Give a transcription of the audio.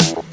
Bye.